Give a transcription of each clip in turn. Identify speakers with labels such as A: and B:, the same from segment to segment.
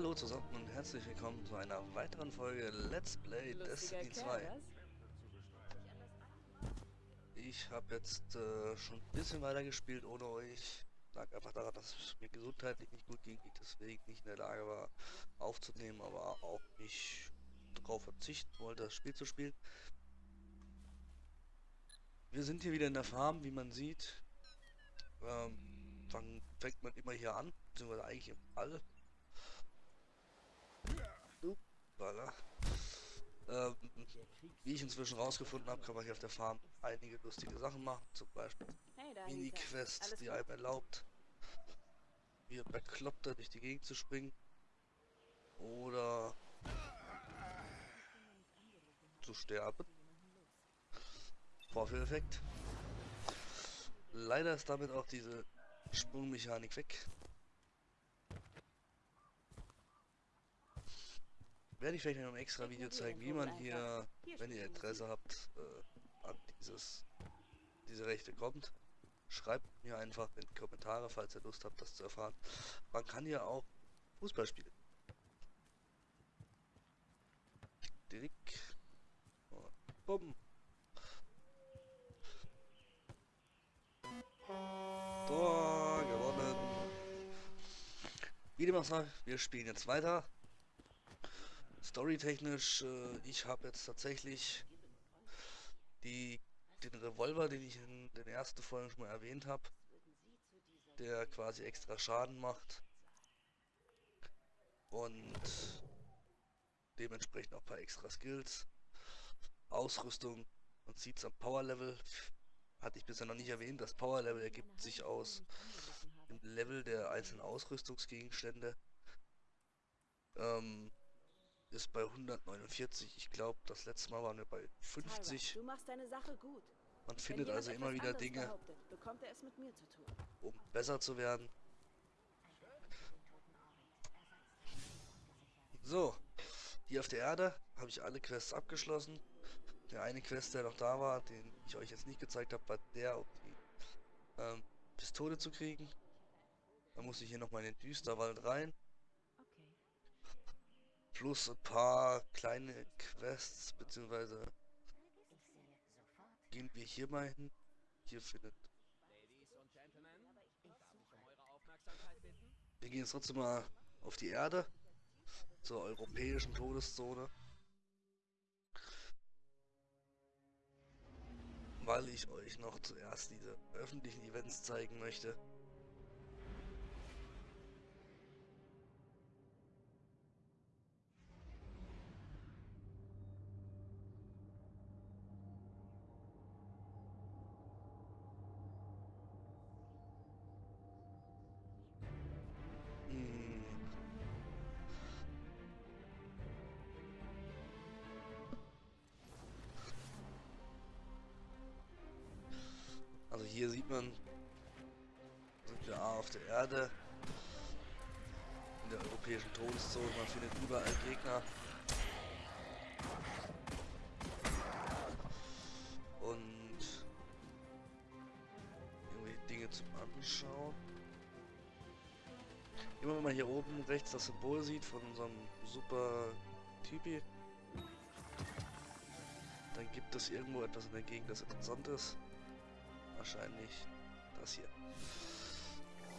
A: Hallo zusammen und herzlich willkommen zu einer weiteren Folge Let's Play
B: Lustiger
A: Destiny 2.
B: Kerl,
A: Ich habe jetzt äh, schon ein bisschen weiter gespielt ohne euch. Lag einfach daran, dass es mir gesundheitlich nicht gut ging, ich deswegen nicht in der Lage war aufzunehmen, aber auch nicht darauf verzichten wollte, das Spiel zu spielen. Wir sind hier wieder in der Farm, wie man sieht. Ähm, fang, fängt man immer hier an, beziehungsweise eigentlich im All. Upala. Ähm, wie ich inzwischen rausgefunden habe, kann man hier auf der Farm einige lustige Sachen machen. Zum Beispiel
B: Hey.
A: Mini-Quests,
B: Alles
A: die einem erlaubt, wie ein Bekloppter durch die Gegend zu springen. Oder zu sterben. Vorführeffekt. Leider ist damit auch diese Sprungmechanik weg. Werde ich vielleicht in einem extra Video zeigen, wie man hier, wenn ihr Interesse habt, äh, an dieses, diese Rechte kommt. Schreibt mir einfach in die Kommentare, falls ihr Lust habt, das zu erfahren. Man kann hier auch Fußball spielen. Direkt. Bumm. Tor gewonnen. Wie dem auch sei, wir spielen jetzt weiter. Storytechnisch, äh, ich habe jetzt tatsächlich die, den Revolver, den ich in den ersten Folgen schon mal erwähnt habe, der quasi extra Schaden macht und dementsprechend auch ein paar extra Skills. Ausrüstung, sieht es am Power Level, hatte ich bisher noch nicht erwähnt, das Power Level ergibt sich aus dem Level der einzelnen Ausrüstungsgegenstände. Ähm, ist bei 149. Ich glaube, das letzte Mal waren wir bei 50.
B: Du machst deine Sache gut.
A: Man findet also immer wieder Dinge, um besser zu werden. So, hier auf der Erde habe ich alle Quests abgeschlossen. Der eine Quest, der noch da war, den ich euch jetzt nicht gezeigt habe, war der, um die ähm, Pistole zu kriegen. Da muss ich hier nochmal in den Düsterwald rein. Plus ein paar kleine Quests, beziehungsweise gehen wir hier mal hin. Hier findet. Wir gehen jetzt trotzdem mal auf die Erde. Zur europäischen Todeszone. Weil ich euch noch zuerst diese öffentlichen Events zeigen möchte. Hier sieht man, sind wir auf der Erde, in der europäischen Todeszone, man findet überall Gegner. Und irgendwie Dinge zum Anschauen. Immer wenn man hier oben rechts das Symbol sieht von unserem super Typi, dann gibt es irgendwo etwas in der Gegend, das interessant ist. Wahrscheinlich das hier.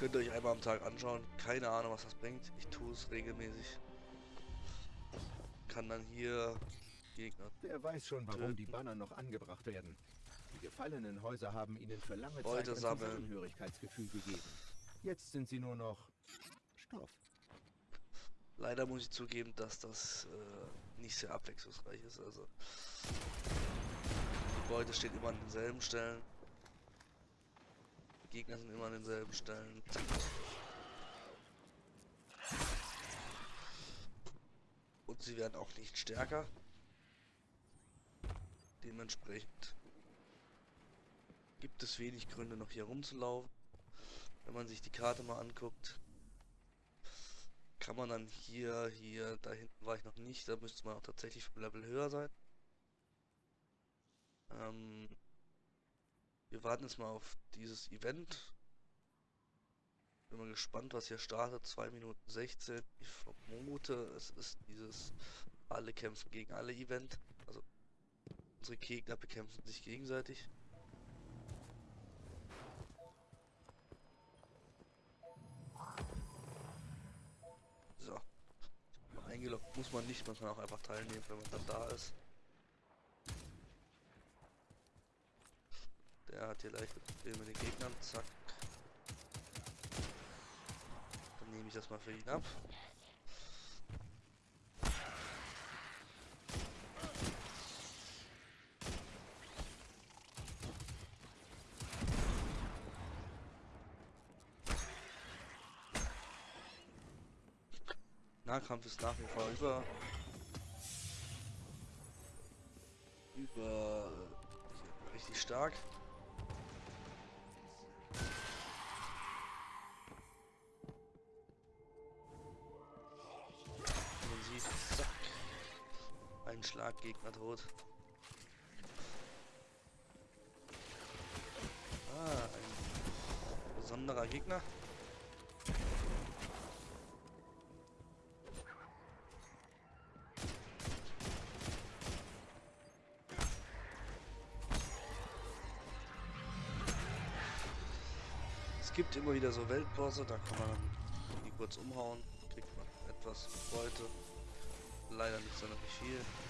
A: Könnt ihr euch einmal am Tag anschauen. Keine Ahnung, was das bringt. Ich tue es regelmäßig. Kann dann hier Gegner.
C: Wer weiß schon, warum die
A: Töten.
C: Banner noch angebracht werden. Die gefallenen Häuser haben ihnen für lange
A: Beute
C: Zeit ein
A: sammeln.
C: Zusammenhörigkeitsgefühl gegeben. Jetzt sind sie nur noch Stoff.
A: Leider muss ich zugeben, dass das äh, nicht sehr abwechslungsreich ist. Also die Beute steht immer an denselben Stellen. Die Gegner sind immer an denselben Stellen. Und sie werden auch nicht stärker. Dementsprechend gibt es wenig Gründe noch hier rumzulaufen. Wenn man sich die Karte mal anguckt, kann man dann hier, hier, da hinten war ich noch nicht, da müsste man auch tatsächlich vom Level höher sein. Ähm, wir warten jetzt mal auf dieses Event. Bin mal gespannt, was hier startet. 2 Minuten 16. Ich vermute, es ist dieses alle kämpfen gegen alle Event. Also unsere Gegner bekämpfen sich gegenseitig. So. Eingeloggt muss man nicht, man auch einfach teilnehmen, wenn man dann da ist. Hat hier Probleme mit den Gegnern. Zack. Dann nehme ich das mal für ihn ab. Nahkampf ist nach wie vor über über richtig stark. Ein Schlaggegner tot. Ah, ein besonderer Gegner. Es gibt immer wieder so Weltbosse, da kann man die kurz umhauen, kriegt man etwas Beute. Leider nicht sonderlich viel.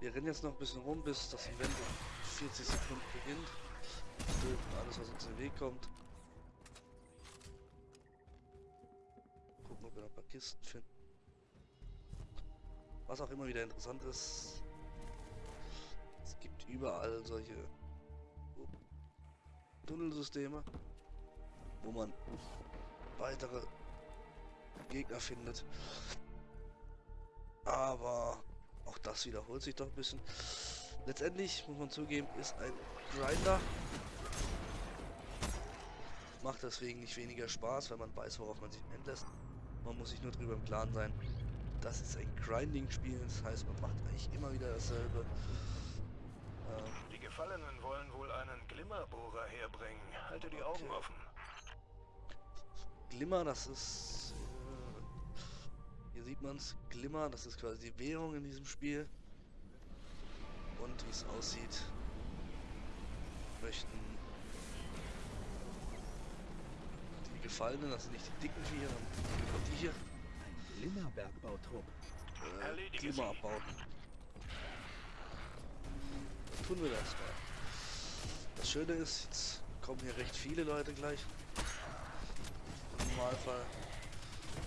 A: Wir rennen jetzt noch ein bisschen rum, bis das Event in 40 Sekunden beginnt. Töten alles, was uns in den Weg kommt. Gucken, ob wir noch ein paar Kisten finden. Was auch immer wieder interessant ist, es gibt überall solche Tunnelsysteme, wo man weitere Gegner findet. Aber auch das wiederholt sich doch ein bisschen. Letztendlich, muss man zugeben, ist ein Grinder. Macht deswegen nicht weniger Spaß, wenn man weiß, worauf man sich einlässt. Man muss sich nur drüber im Klaren sein. Das ist ein Grinding-Spiel, das heißt, man macht eigentlich immer wieder dasselbe. Ähm,
D: Die Gefallenen wollen wohl einen Glimmerbohrer herbringen. Halte die Augen
A: Okay.
D: offen.
A: Glimmer, das ist. Hier sieht man es. Glimmer, das ist quasi die Währung in diesem Spiel. Und wie es aussieht, möchten die Gefallenen, das sind nicht die dicken Viecher, sondern die hier,
C: Ein Glimmerbergbautrupp.
A: äh, Glimmer
D: sie.
A: abbauen. Dann tun wir das mal. Das Schöne ist, jetzt kommen hier recht viele Leute gleich. Im Normalfall.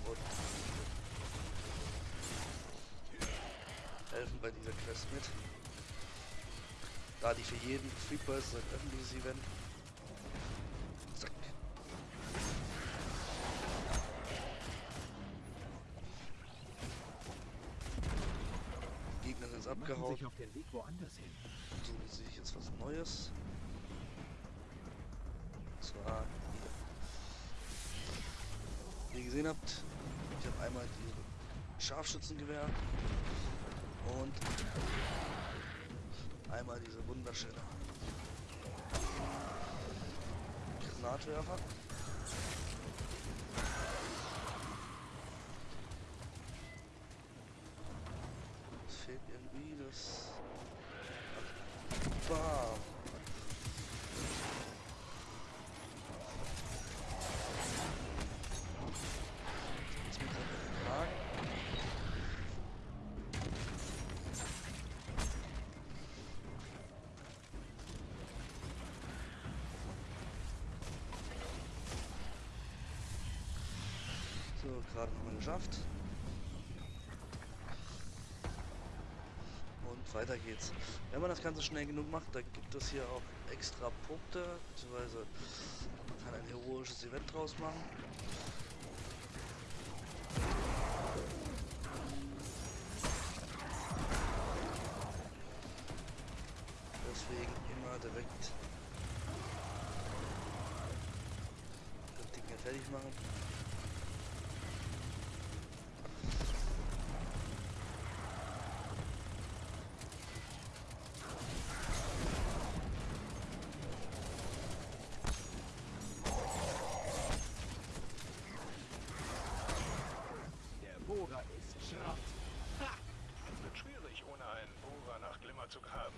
A: Und helfen bei dieser Quest mit. Da die für jeden verfügbar ist, ein öffentliches Event. Zack. Die Gegner sind jetzt abgehauen.
C: sich auf den Weg woanders hin.
A: suchen Sie sich jetzt was Neues. Und zwar hier. Wie ihr gesehen habt, ich habe einmal die Scharfschützengewehr und einmal diese wunderschöne Granatwerfer. Es fehlt irgendwie das Bam. Jetzt mit dem Kragen. So, gerade nochmal geschafft. Und weiter geht's. Wenn man das Ganze schnell genug macht, dann gibt es hier auch extra Punkte, beziehungsweise man kann ein heroisches Event draus machen. Deswegen immer direkt das Ding hier fertig machen.
D: Aufzug haben.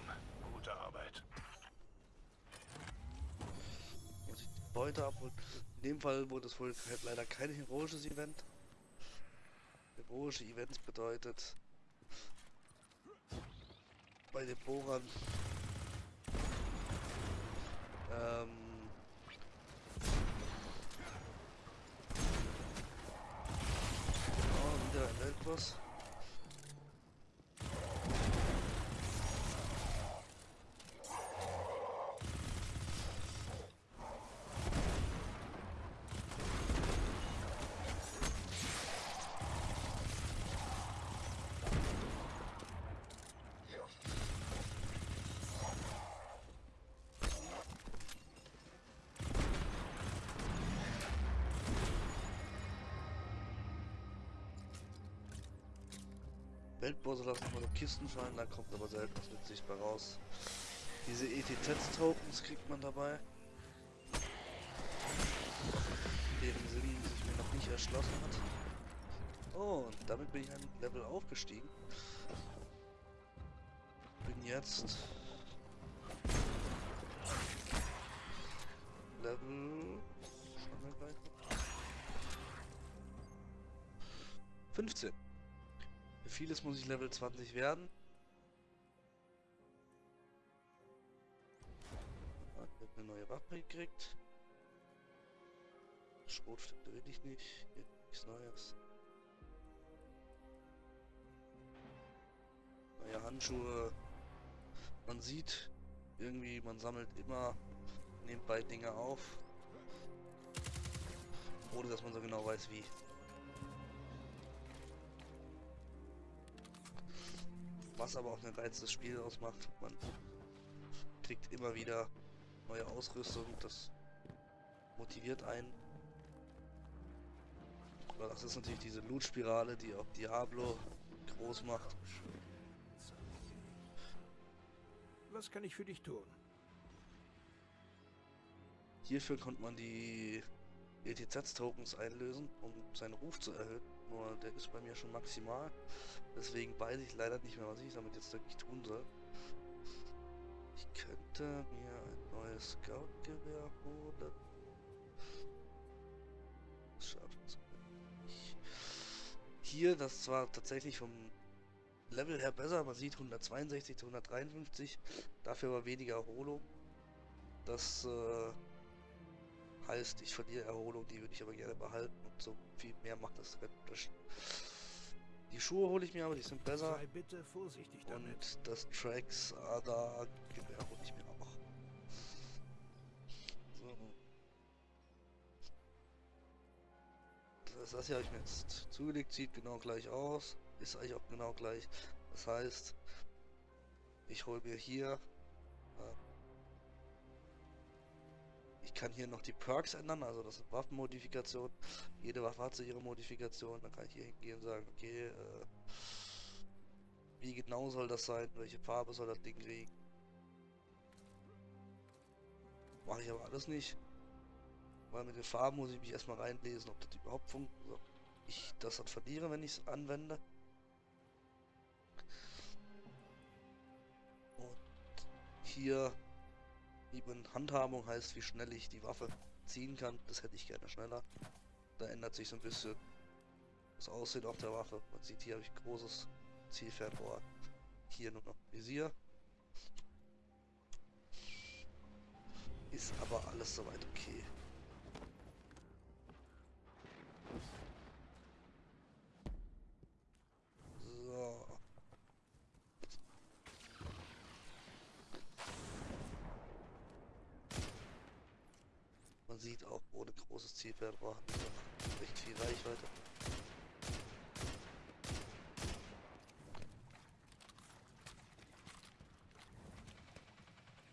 D: Gute Arbeit.
A: Muss die Beute abholen. In dem Fall wurde es wohl leider kein heroisches Event. Heroische Events bedeutet bei den Bohrern ähm, oh. Weltbosse lassen immer so Kisten fallen, da kommt aber selten was nützlich bei raus. Diese ETZ-Tokens kriegt man dabei. Deren Sinn sich mir noch nicht erschlossen hat. Oh, und damit bin ich ein Level aufgestiegen. Bin jetzt Level schauen wir gleich mal. 15. Vieles muss ich Level 20 werden. Ah, ich hab eine neue Waffe gekriegt. Schrotflinte will ich nicht. Hier nichts Neues. Neue Handschuhe. Man sieht irgendwie, man sammelt immer nebenbei Dinge auf. Ohne dass man so genau weiß wie. Was aber auch den Reiz des Spiels ausmacht. Man kriegt immer wieder neue Ausrüstung, das motiviert einen. Aber das ist natürlich diese Loot-Spirale, die auch Diablo groß macht.
C: Was kann ich für dich tun?
A: Hierfür konnte man die ETZ-Tokens einlösen, um seinen Ruf zu erhöhen. Nur der ist bei mir schon maximal. Deswegen weiß ich leider nicht mehr, was ich damit jetzt wirklich tun soll. Ich könnte mir ein neues Scout-Gewehr holen. Das schafft es nicht. Hier, das zwar tatsächlich vom Level her besser, man sieht 162 zu 153, dafür aber weniger Erholung. Das äh, heißt, ich verliere Erholung, die würde ich aber gerne behalten und so viel mehr macht das keinen Unterschied. Die Schuhe hole ich mir, aber die sind besser.
C: Sei bitte vorsichtig damit.
A: Und das Tracks Ada Gewehr hole ich mir auch. So. Das, das hier habe ich mir jetzt zugelegt, sieht genau gleich aus. Ist eigentlich auch genau gleich. Das heißt, ich hole mir hier äh, ich kann hier noch die Perks ändern, also das ist Waffenmodifikation. Jede Waffe hat so ihre Modifikation. Dann kann ich hier hingehen und sagen, okay, äh, wie genau soll das sein? Welche Farbe soll das Ding kriegen? Mache ich aber alles nicht. Weil mit den Farben muss ich mich erstmal reinlesen, ob das überhaupt funktioniert. Ich das dann verliere, wenn ich es anwende. Und hier Eben Handhabung heißt, wie schnell ich die Waffe ziehen kann. Das hätte ich gerne schneller. Da ändert sich so ein bisschen das Aussehen auf der Waffe. Man sieht hier habe ich großes Zielfernrohr. Hier nur noch Visier. Ist aber alles soweit okay. So. Man sieht auch ohne großes man doch recht viel Reichweite.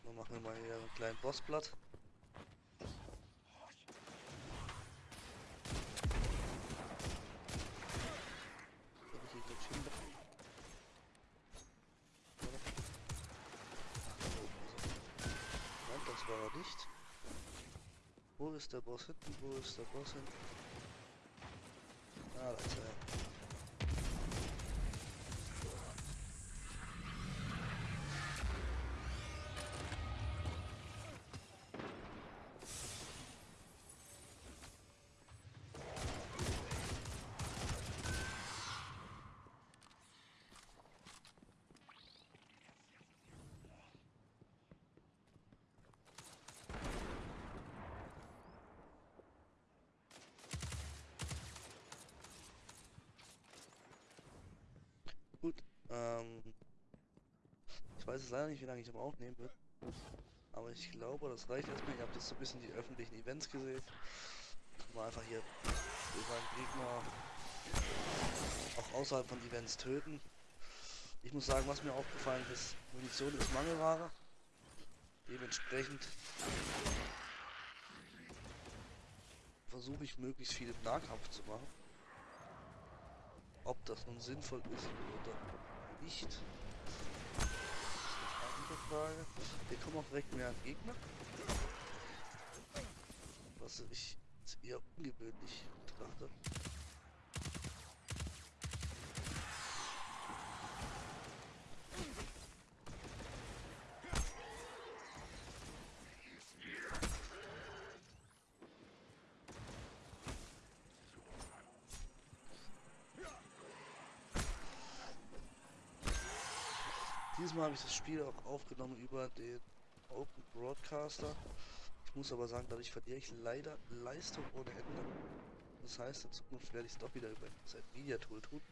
A: Dann machen wir mal hier einen kleinen Bossblatt. Soll ich hier gleich hin? Nein, das war er nicht. Wo ist der Boss hinten? Wo ist der Boss hinten? Ah, da ist er. Gut, ähm, ich weiß jetzt leider nicht, wie lange ich am Aufnehmen bin. Aber ich glaube, das reicht erstmal. Ihr habt jetzt so ein bisschen die öffentlichen Events gesehen. Mal einfach hier über einen Gegner auch außerhalb von Events töten. Ich muss sagen, was mir aufgefallen ist, Munition ist Mangelware. Dementsprechend versuche ich möglichst viel im Nahkampf zu machen. Ob das nun sinnvoll ist oder nicht, ist eine andere Frage. Hier kommen auch direkt mehr Gegner. Was ich eher ungewöhnlich betrachte. Diesmal habe ich das Spiel auch aufgenommen über den Open Broadcaster. Ich muss aber sagen, dadurch verliere ich leider Leistung ohne Ende. Das heißt, in Zukunft werde ich es doch wieder über ein Media Tool tun.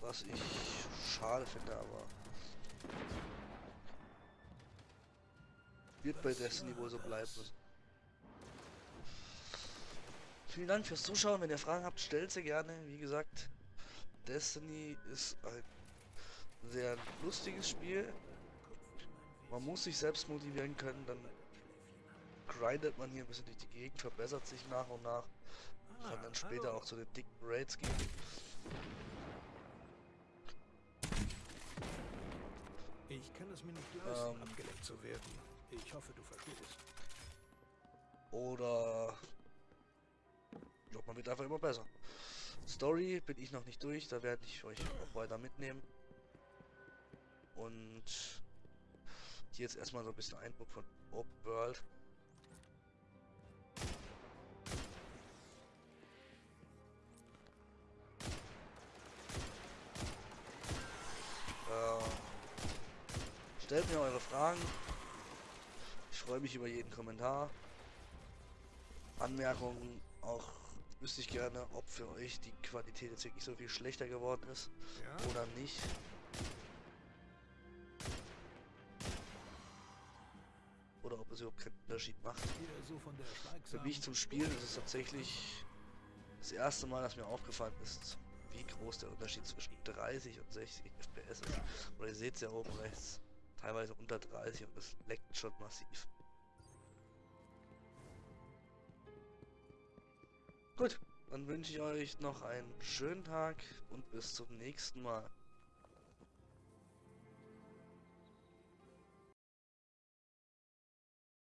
A: Was ich schade finde, aber wird bei Destiny wohl so bleiben. Vielen Dank fürs Zuschauen. Wenn ihr Fragen habt, stellt sie gerne. Wie gesagt, Destiny ist ein sehr lustiges Spiel. Man muss sich selbst motivieren können, dann grindet man hier ein bisschen durch die Gegend, verbessert sich nach und nach. Kann dann später auch zu den dicken Raids gehen.
D: Ich kann es mir nicht leisten,
A: Ähm.
D: abgelenkt zu werden. Ich hoffe, du verstehst.
A: Oder ja, man wird einfach immer besser. Story bin ich noch nicht durch, da werde ich euch auch weiter mitnehmen. Und hier jetzt erstmal so ein bisschen Eindruck von Open World. Äh, stellt mir eure Fragen. Ich freue mich über jeden Kommentar. Anmerkungen auch wüsste ich gerne, ob für euch die Qualität jetzt wirklich so viel schlechter geworden ist
D: Ja?
A: oder nicht. Oder ob es überhaupt keinen Unterschied macht. Für mich zum Spielen ist es tatsächlich das erste Mal, dass mir aufgefallen ist, wie groß der Unterschied zwischen 30 und 60 FPS ist. Oder ihr seht es ja oben rechts, teilweise unter 30 und es leckt schon massiv. Gut, dann wünsche ich euch noch einen schönen Tag und bis zum nächsten Mal.